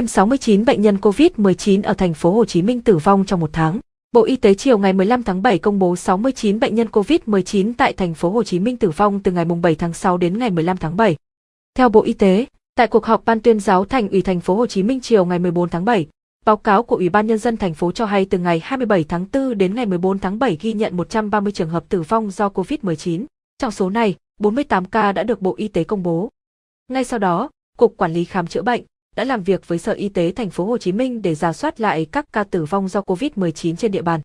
Thêm 69 bệnh nhân COVID-19 ở thành phố Hồ Chí Minh tử vong trong một tháng. Bộ Y tế chiều ngày 15 tháng 7 công bố 69 bệnh nhân COVID-19 tại thành phố Hồ Chí Minh tử vong từ ngày 7 tháng 6 đến ngày 15 tháng 7. Theo Bộ Y tế, tại cuộc họp Ban tuyên giáo Thành ủy thành phố Hồ Chí Minh chiều ngày 14 tháng 7, báo cáo của Ủy ban nhân dân thành phố cho hay từ ngày 27 tháng 4 đến ngày 14 tháng 7 ghi nhận 130 trường hợp tử vong do COVID-19. Trong số này, 48 ca đã được Bộ Y tế công bố. Ngay sau đó, Cục Quản lý khám chữa bệnh đã làm việc với Sở Y tế thành phố Hồ Chí Minh để rà soát lại các ca tử vong do COVID-19 trên địa bàn.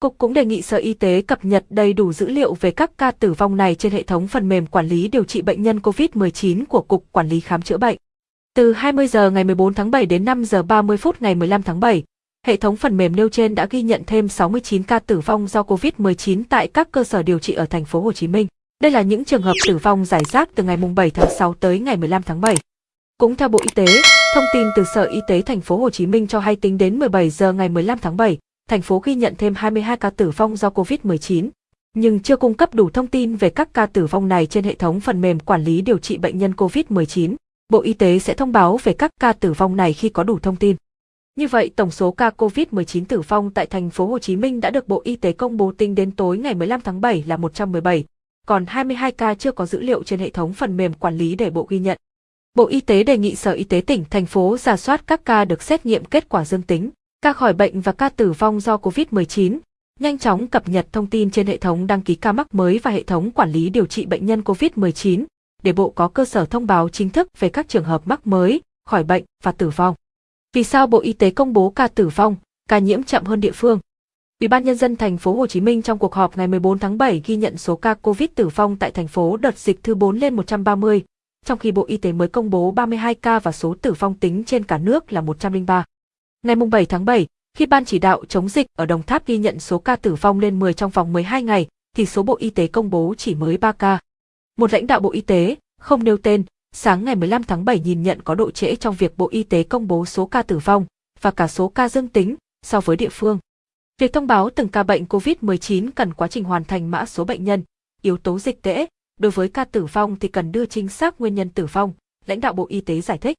Cục cũng đề nghị Sở Y tế cập nhật đầy đủ dữ liệu về các ca tử vong này trên hệ thống phần mềm quản lý điều trị bệnh nhân COVID-19 của Cục Quản lý khám chữa bệnh. Từ 20 giờ ngày 14 tháng 7 đến 5 giờ 30 phút ngày 15 tháng 7, hệ thống phần mềm nêu trên đã ghi nhận thêm 69 ca tử vong do COVID-19 tại các cơ sở điều trị ở thành phố Hồ Chí Minh. Đây là những trường hợp tử vong giải rác từ ngày 7 tháng 6 tới ngày 15 tháng 7. Cũng theo Bộ Y tế, thông tin từ Sở Y tế thành phố Hồ Chí Minh cho hay tính đến 17 giờ ngày 15 tháng 7, thành phố ghi nhận thêm 22 ca tử vong do COVID-19, nhưng chưa cung cấp đủ thông tin về các ca tử vong này trên hệ thống phần mềm quản lý điều trị bệnh nhân COVID-19. Bộ Y tế sẽ thông báo về các ca tử vong này khi có đủ thông tin. Như vậy, tổng số ca COVID-19 tử vong tại thành phố Hồ Chí Minh đã được Bộ Y tế công bố tính đến tối ngày 15 tháng 7 là 117, còn 22 ca chưa có dữ liệu trên hệ thống phần mềm quản lý để Bộ ghi nhận. Bộ Y tế đề nghị Sở Y tế tỉnh, thành phố giả soát các ca được xét nghiệm kết quả dương tính, ca khỏi bệnh và ca tử vong do COVID-19, nhanh chóng cập nhật thông tin trên hệ thống đăng ký ca mắc mới và hệ thống quản lý điều trị bệnh nhân COVID-19, để Bộ có cơ sở thông báo chính thức về các trường hợp mắc mới, khỏi bệnh và tử vong. Vì sao Bộ Y tế công bố ca tử vong, ca nhiễm chậm hơn địa phương? Ủy ban nhân dân thành phố Hồ Chí Minh trong cuộc họp ngày 14 tháng 7 ghi nhận số ca Covid tử vong tại thành phố đợt dịch thứ 4 lên 130, trong khi Bộ Y tế mới công bố 32 ca và số tử vong tính trên cả nước là 103. Ngày 7 tháng 7, khi Ban chỉ đạo chống dịch ở Đồng Tháp ghi nhận số ca tử vong lên 10 trong vòng 12 ngày, thì số Bộ Y tế công bố chỉ mới 3 ca. Một lãnh đạo Bộ Y tế, không nêu tên, sáng ngày 15 tháng 7 nhìn nhận có độ trễ trong việc Bộ Y tế công bố số ca tử vong và cả số ca dương tính so với địa phương. Việc thông báo từng ca bệnh COVID-19 cần quá trình hoàn thành mã số bệnh nhân, yếu tố dịch tễ, đối với ca tử vong thì cần đưa chính xác nguyên nhân tử vong, lãnh đạo Bộ Y tế giải thích.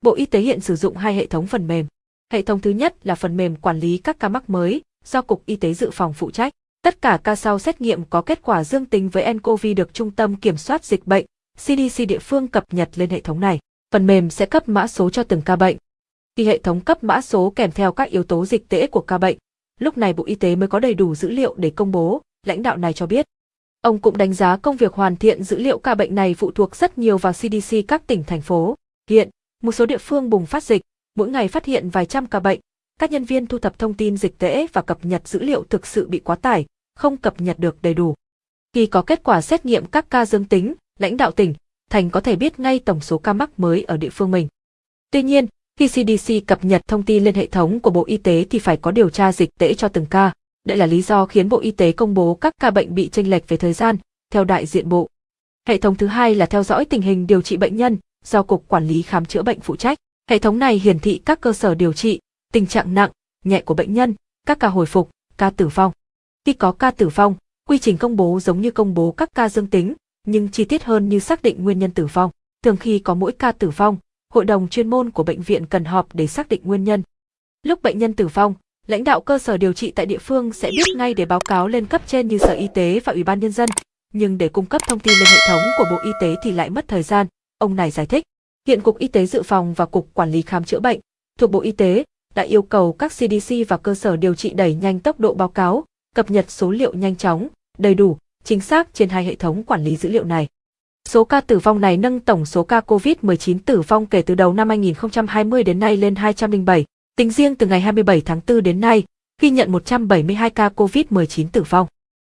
Bộ Y tế hiện sử dụng hai hệ thống phần mềm. Hệ thống thứ nhất là phần mềm quản lý các ca mắc mới, do Cục Y tế Dự phòng phụ trách. Tất cả ca sau xét nghiệm có kết quả dương tính với nCoV được Trung tâm Kiểm soát Dịch bệnh, CDC địa phương cập nhật lên hệ thống này. Phần mềm sẽ cấp mã số cho từng ca bệnh. Khi hệ thống cấp mã số kèm theo các yếu tố dịch tễ của ca bệnh, lúc này Bộ Y tế mới có đầy đủ dữ liệu để công bố, lãnh đạo này cho biết. Ông cũng đánh giá công việc hoàn thiện dữ liệu ca bệnh này phụ thuộc rất nhiều vào CDC các tỉnh thành phố. Hiện, một số địa phương bùng phát dịch, mỗi ngày phát hiện vài trăm ca bệnh, các nhân viên thu thập thông tin dịch tễ và cập nhật dữ liệu thực sự bị quá tải, không cập nhật được đầy đủ. Khi có kết quả xét nghiệm các ca dương tính, lãnh đạo tỉnh, thành có thể biết ngay tổng số ca mắc mới ở địa phương mình. Tuy nhiên, khi CDC cập nhật thông tin lên hệ thống của Bộ Y tế thì phải có điều tra dịch tễ cho từng ca. Đây là lý do khiến Bộ Y tế công bố các ca bệnh bị chênh lệch về thời gian, theo đại diện Bộ. Hệ thống thứ hai là theo dõi tình hình điều trị bệnh nhân, do Cục Quản lý Khám chữa bệnh phụ trách. Hệ thống này hiển thị các cơ sở điều trị, tình trạng nặng, nhẹ của bệnh nhân, các ca hồi phục, ca tử vong. Khi có ca tử vong, quy trình công bố giống như công bố các ca dương tính, nhưng chi tiết hơn như xác định nguyên nhân tử vong. Thường khi có mỗi ca tử vong, hội đồng chuyên môn của bệnh viện cần họp để xác định nguyên nhân. Lúc bệnh nhân tử vong, lãnh đạo cơ sở điều trị tại địa phương sẽ biết ngay để báo cáo lên cấp trên như Sở Y tế và Ủy ban Nhân dân, nhưng để cung cấp thông tin lên hệ thống của Bộ Y tế thì lại mất thời gian, ông này giải thích. Hiện Cục Y tế Dự phòng và Cục Quản lý Khám chữa bệnh thuộc Bộ Y tế đã yêu cầu các CDC và cơ sở điều trị đẩy nhanh tốc độ báo cáo, cập nhật số liệu nhanh chóng, đầy đủ, chính xác trên hai hệ thống quản lý dữ liệu này. Số ca tử vong này nâng tổng số ca COVID-19 tử vong kể từ đầu năm 2020 đến nay lên 207. Tính riêng từ ngày 27 tháng 4 đến nay, ghi nhận 172 ca COVID-19 tử vong.